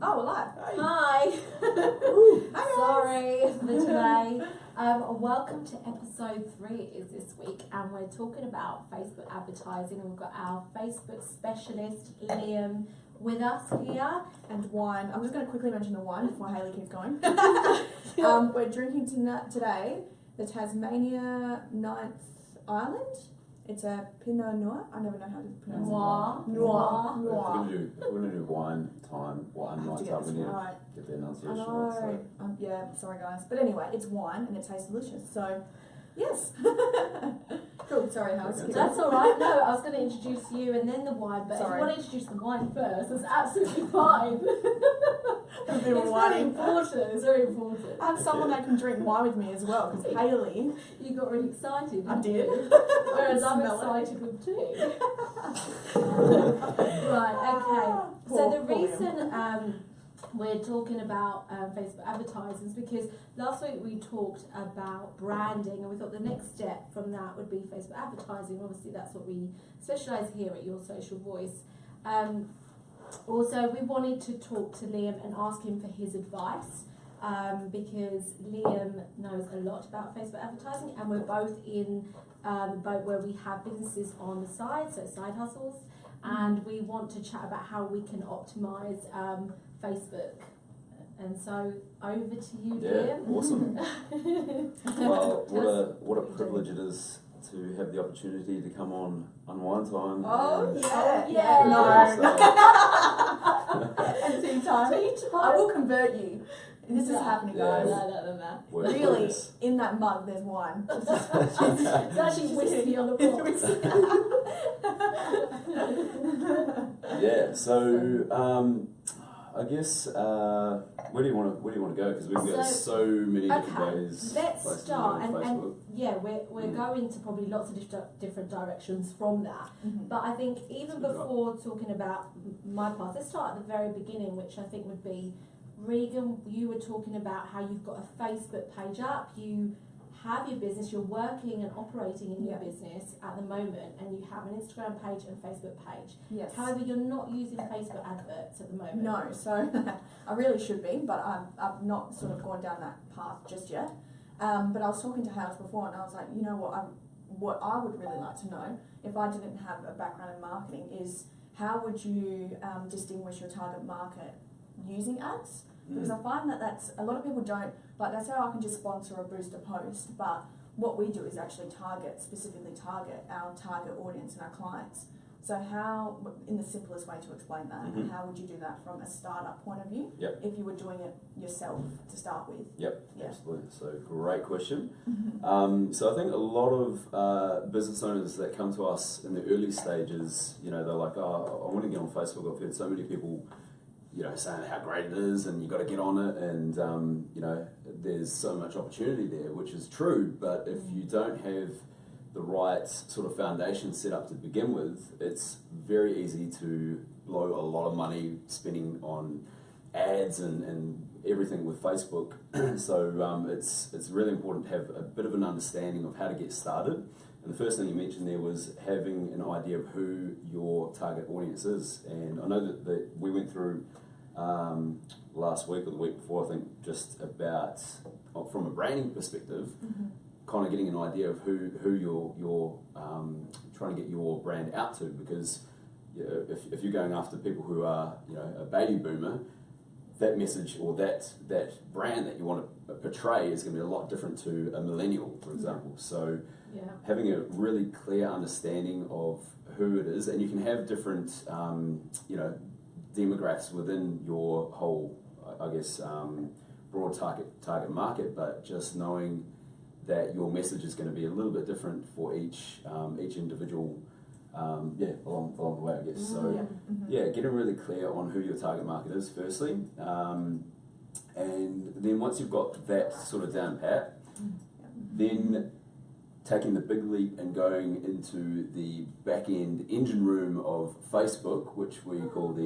Oh, we're live. Hi. Hi. Sorry for the delay. Um, welcome to episode three is this week, and we're talking about Facebook advertising. And we've got our Facebook specialist Liam with us here. And wine. I'm just going to quickly mention the wine before Haley keeps going. um, we're drinking tonight, today the Tasmania Ninth Island. It's a Pinot Noir. I never know how to pronounce Noir. it. Noir. Noir. If we're Noir. gonna do, we're gonna do wine time, wine night to get time, we need to right. get the I know. right. So. Um, yeah, sorry guys. But anyway, it's wine and it tastes delicious. So, yes. cool. Sorry, House. That's all right. No, I was going to introduce you and then the wine, but Sorry. if you want to introduce the wine first, that's absolutely fine. It's wine. very important. It's very important. I have someone that can drink wine with me as well because Haley. You got really excited. I did. Whereas I'm excited with tea. right, okay. So the reason um, we're talking about um, Facebook advertising because last week we talked about branding and we thought the next step from that would be Facebook advertising. Obviously, that's what we specialise here at Your Social Voice. Um, also, we wanted to talk to Liam and ask him for his advice um, because Liam knows a lot about Facebook advertising, and we're both in um, the boat where we have businesses on the side, so side hustles, and we want to chat about how we can optimize um, Facebook. And so, over to you, Yeah, Liam. awesome. well, what a what a privilege it is to have the opportunity to come on Unwind Time. Oh and- yeah. Yeah. No. and tea time. Tea I will convert you. This is No. happening, Yeah. guys. No, no, no, no. Really, in that mug, there's wine. It's actually whiskey on the floor. Yeah. So um, I guess uh, where do you want to where do you want to go? Because we've got So- so many different Okay, ways. let's places to start, go and, and yeah, we're, we're Mm. going to probably lots of different different directions from that. Mhm. But I think even Good before talking about my path, let's start at the very beginning, which I think would be Regan. You were talking about how you've got a Facebook page up, you have your business, you're working and operating in your Yeah. business at the moment, and you have an Instagram page and Facebook page. Yes. However, you're not using Facebook adverts at the moment. No, so I really should be, but I've, I've not sort of gone down that path just yet. Um, but I was talking to House before, and I was like, you know what? I, what I would really like to know, if I didn't have a background in marketing, is how would you um, distinguish your target market using ads? Because. I find that that's a lot of people don't like. They say, oh, I can just sponsor or boost a post, but what we do is actually target specifically target our target audience and our clients. So how, in the simplest way to explain that, Mhm. how would you do that from a startup point of view? Yep. If you were doing it yourself to start with. Yep, Yeah. absolutely. So great question. Um, so I think a lot of uh, business owners that come to us in the early stages, you know, they're like, oh, I want to get on Facebook. I've heard so many people, you know, saying how great it is and you've got to get on it and, um, you know, there's so much opportunity there, which is true. But if you don't have the right sort of foundation set up to begin with, it's very easy to blow a lot of money spending on ads and, and everything with Facebook. so um, it's it's really important to have a bit of an understanding of how to get started. And the first thing you mentioned there was having an idea of who your target audience is. And I know that, that we went through um, last week or the week before, I think, just about uh, from a branding perspective, kind of getting an idea of who who you're you're um, trying to get your brand out to. Because you know, if, if you're going after people who are you know a baby boomer that message or that that brand that you want to portray is going to be a lot different to a millennial for example. So Yeah. having a really clear understanding of who it is and you can have different um, you know demographics within your whole I- guess um, broad target target market but just knowing that your message is going to be a little bit different for each um, each individual um, yeah along, along the way I guess so Mm. Yeah. Mhm. yeah, getting really clear on who your target market is, firstly. Um, and then once you've got that sort of down pat, then taking the big leap and going into the back end engine room of Facebook, which we call the